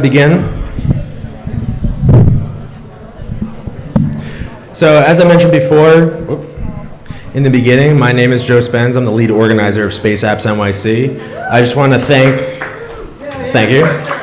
begin. So as I mentioned before, in the beginning, my name is Joe Spence. I'm the lead organizer of Space Apps NYC. I just want to thank, thank you.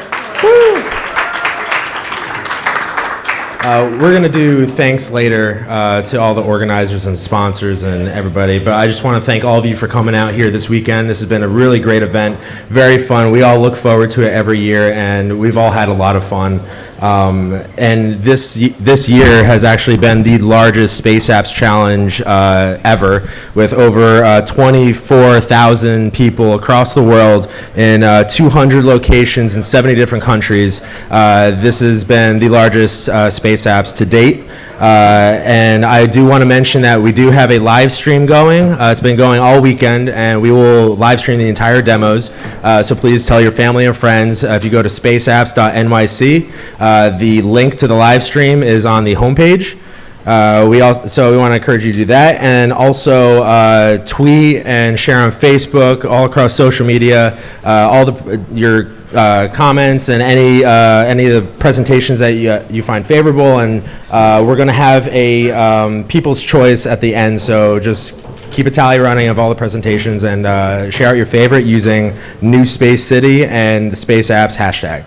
Uh, we're going to do thanks later uh, to all the organizers and sponsors and everybody, but I just want to thank all of you for coming out here this weekend. This has been a really great event, very fun. We all look forward to it every year, and we've all had a lot of fun. Um, and this this year has actually been the largest Space Apps Challenge uh, ever, with over uh, 24,000 people across the world in uh, 200 locations in 70 different countries. Uh, this has been the largest uh, Space Apps to date. Uh, and I do want to mention that we do have a live stream going. Uh, it's been going all weekend, and we will live stream the entire demos. Uh, so please tell your family and friends. Uh, if you go to spaceapps.nyc, uh, the link to the live stream is on the homepage. Uh, we also, so we want to encourage you to do that, and also tweet and share on Facebook, all across social media, all the your uh, comments and any uh, any of the presentations that you, you find favorable, and uh, we're going to have a um, people's choice at the end. So just keep a tally running of all the presentations and uh, share out your favorite using New Space City and the Space Apps hashtag.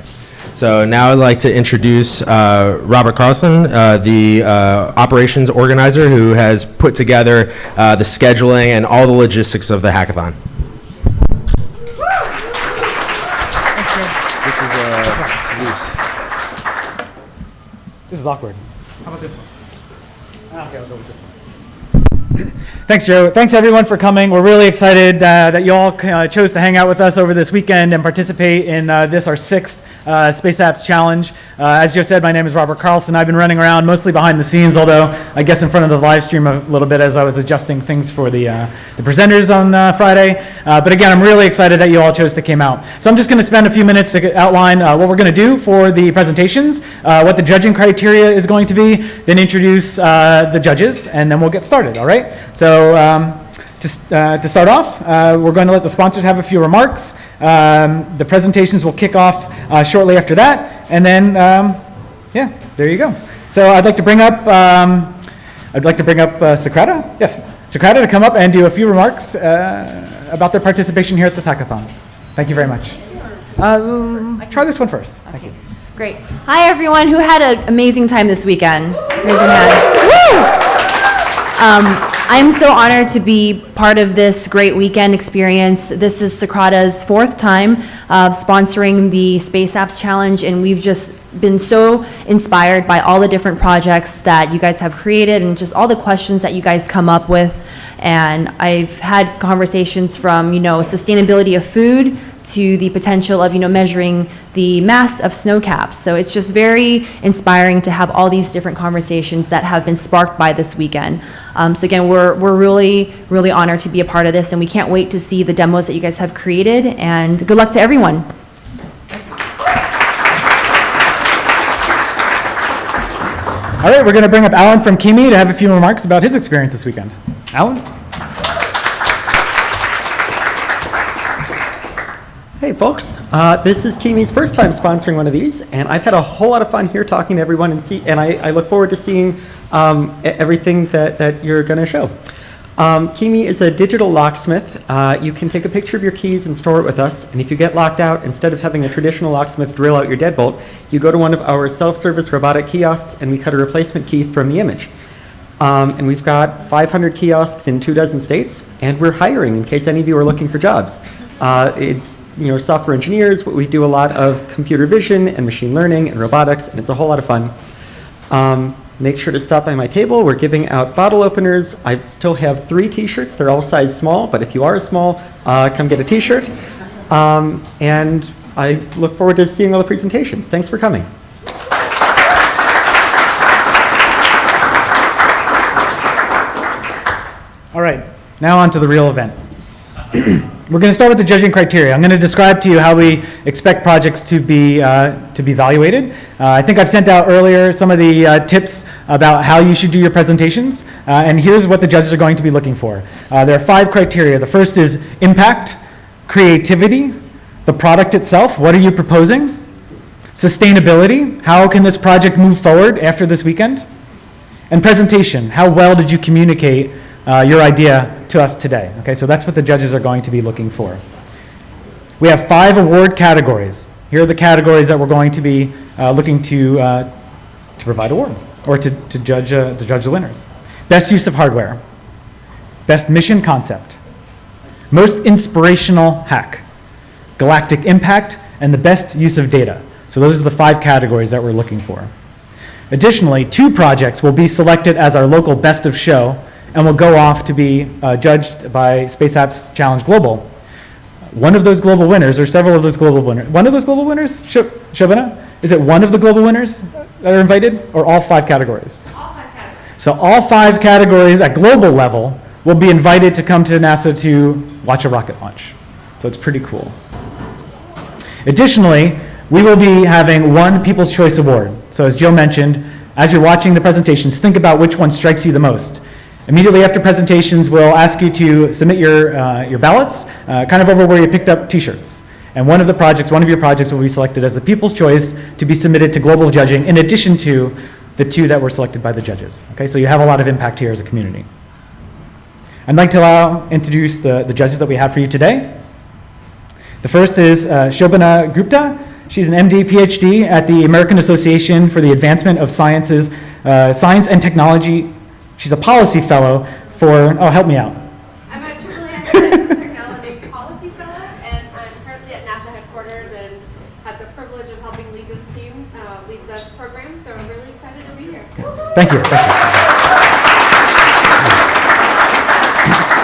So now I'd like to introduce uh, Robert Carlson, uh, the uh, operations organizer who has put together uh, the scheduling and all the logistics of the hackathon. This is, uh, This is awkward. How about this one? Ah, Okay, I'll go with this one. Thanks, Joe. Thanks, everyone, for coming. We're really excited uh, that you all uh, chose to hang out with us over this weekend and participate in uh, this, our sixth uh, Space Apps Challenge. Uh, as Joe said, my name is Robert Carlson. I've been running around mostly behind the scenes, although I guess in front of the live stream a little bit as I was adjusting things for the, uh, the presenters on uh, Friday. Uh, but again, I'm really excited that you all chose to come out. So I'm just going to spend a few minutes to outline uh, what we're going to do for the presentations, what the judging criteria is going to be, then introduce the judges, and then we'll get started, all right? So um, to, uh, to start off, uh, we're going to let the sponsors have a few remarks. Um, the presentations will kick off uh, shortly after that, and then, um, yeah, there you go. So I'd like to bring up, um, I'd like to bring up uh, Socrata. Yes, Socrata to come up and do a few remarks uh, about their participation here at this hackathon. Thank you very much. Um, try this one first. Thank you. Great. Hi, everyone who had an amazing time this weekend. Raise your hand. I'm so honored to be part of this great weekend experience. This is Socrata's fourth time uh, sponsoring the Space Apps Challenge, and we've just been so inspired by all the different projects that you guys have created and just all the questions that you guys come up with. And I've had conversations from, you know, sustainability of food to the potential of, you know, measuring the mass of snow caps. So it's just very inspiring to have all these different conversations that have been sparked by this weekend. Um, so again, we're, we're really, really honored to be a part of this and we can't wait to see the demos that you guys have created and good luck to everyone. All right, we're going to bring up Alan from KeyMe to have a few remarks about his experience this weekend. Alan? hey, folks. Uh, this is KeyMe's first time sponsoring one of these, and I've had a whole lot of fun here talking to everyone, and see, and I, I look forward to seeing um, everything that, that you're going to show. Um, KeyMe is a digital locksmith. Uh, you can take a picture of your keys and store it with us, and if you get locked out, instead of having a traditional locksmith drill out your deadbolt, you go to one of our self-service robotic kiosks, and we cut a replacement key from the image. Um, and we've got 500 kiosks in two dozen states, and we're hiring in case any of you are looking for jobs. Uh, it's you know software engineers, but we do a lot of computer vision and machine learning and robotics, and it's a whole lot of fun. Um, make sure to stop by my table. We're giving out bottle openers. I still have three T-shirts. They're all size small, but if you are a small, uh, come get a T-shirt. Um, and I look forward to seeing all the presentations. Thanks for coming. All right, now on to the real event. We're going to start with the judging criteria. I'm going to describe to you how we expect projects to be, uh, to be evaluated. Uh, I think I've sent out earlier some of the uh, tips about how you should do your presentations, uh, and here's what the judges are going to be looking for. Uh, there are five criteria. The first is impact, creativity, the product itself, what are you proposing, Sustainability, how can this project move forward after this weekend? And presentation, how well did you communicate uh, your idea to us today? Okay, so that's what the judges are going to be looking for. We have five award categories. Here are the categories that we're going to be uh, looking to, uh, to provide awards, or to, to judge, uh, to judge the winners. Best use of hardware, best mission concept, most inspirational hack, galactic impact, and the best use of data. So those are the five categories that we're looking for. Additionally, two projects will be selected as our local best of show and will go off to be uh, judged by Space Apps Challenge Global. One of those global winners, or several of those global winners, one of those global winners, Sh- Shobana? Is it one of the global winners that are invited, or all five categories? All five categories. So all five categories at global level will be invited to come to NASA to watch a rocket launch. So it's pretty cool. Additionally, we will be having one People's Choice Award. So as Joe mentioned, as you're watching the presentations, think about which one strikes you the most. Immediately after presentations, we'll ask you to submit your, uh, your ballots, uh, kind of over where you picked up t-shirts. And one of the projects, one of your projects will be selected as the People's Choice to be submitted to global judging in addition to the two that were selected by the judges. Okay, so you have a lot of impact here as a community. I'd like to allow, introduce the, the judges that we have for you today. The first is uh, Shobana Gupta. She's an MD, PhD at the American Association for the Advancement of Sciences, uh, Science and Technology. She's a policy fellow for, oh, help me out. I'm a AAA Technology Policy Fellow, and I'm currently at NASA headquarters and had the privilege of helping lead this team, uh, lead this program, so I'm really excited to be here. Thank you. Thank you.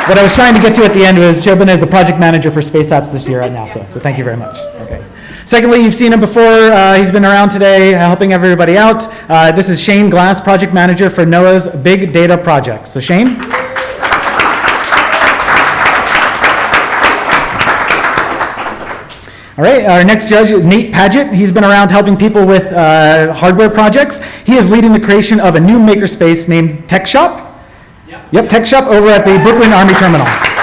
What I was trying to get to at the end was Shobana is the project manager for Space Apps this year at NASA, so thank you very much. Okay. Secondly, you've seen him before. Uh, he's been around today uh, helping everybody out. Uh, this is Shane Glass, project manager for NOAA's Big Data Project. So Shane? All right, our next judge, Nate Paget. He's been around helping people with uh, hardware projects. He is leading the creation of a new makerspace named Tech Shop. Yep, Tech Shop over at the Brooklyn Army Terminal.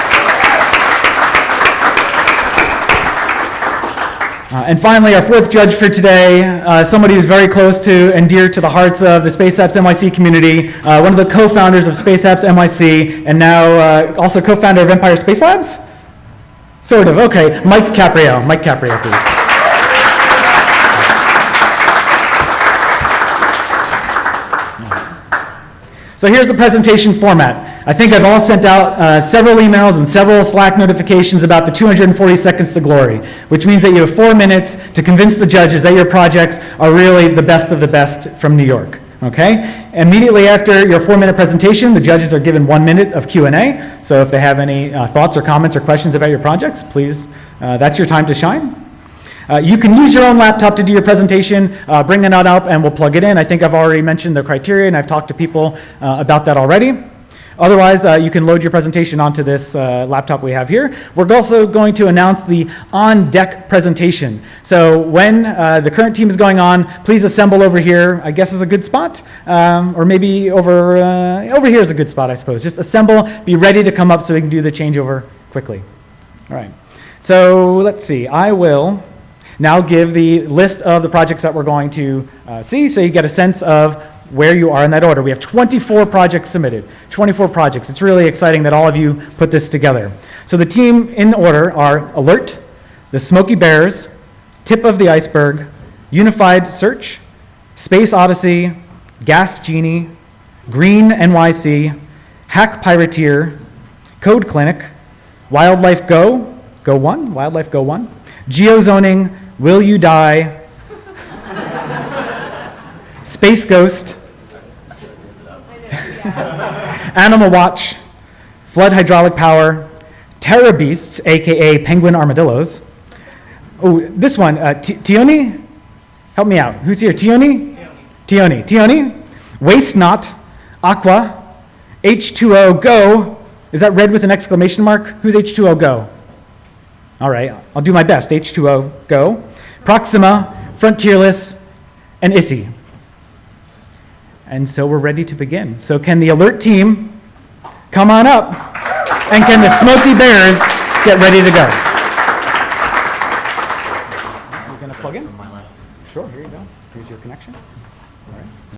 Uh, and finally, our fourth judge for today, uh, somebody who's very close to and dear to the hearts of the Space Apps NYC community, uh, one of the co-founders of Space Apps NYC, and now uh, also co-founder of Empire Space Labs? Sort of, okay. Mike Caprio. Mike Caprio, please. So here's the presentation format. I think I've all sent out uh, several emails and several Slack notifications about the 240 seconds to glory, which means that you have four minutes to convince the judges that your projects are really the best of the best from New York. Okay? Immediately after your four-minute presentation, the judges are given one minute of Q&A. So if they have any uh, thoughts or comments or questions about your projects, please, uh, that's your time to shine. Uh, you can use your own laptop to do your presentation, uh, bring it on up and we'll plug it in. I think I've already mentioned the criteria and I've talked to people uh, about that already. Otherwise, uh, you can load your presentation onto this uh, laptop we have here. We're also going to announce the on-deck presentation. So when uh, the current team is going on, please assemble over here, I guess is a good spot. Um, or maybe over, over here is a good spot, I suppose. Just assemble, be ready to come up so we can do the changeover quickly. All right. So let's see, I will now give the list of the projects that we're going to uh, see so you get a sense of where you are in that order. We have 24 projects submitted, 24 projects. It's really exciting that all of you put this together. So the team in order are Alert, the Smoky Bears, Tip of the Iceberg, Unified Search, Space Odyssey, Gas Genie, Green NYC, Hack Pirateer, Code Clinic, Wildlife Go, Go 1, Wildlife Go 1, Geozoning, Will You Die? Space Ghost. Animal Watch. Flood Hydraulic Power. Terra Beasts, aka Penguin Armadillos. Oh, this one, uh, Tioni? Help me out. Who's here? Tioni? Tioni. Tioni. Waste Not. Aqua. H2O Go. Is that red with an exclamation mark? Who's H2O Go? All right, I'll do my best. H2O, go. Proxima, Frontierless, and ISSI. And so we're ready to begin. So can the alert team come on up? And can the Smoky Bears get ready to go?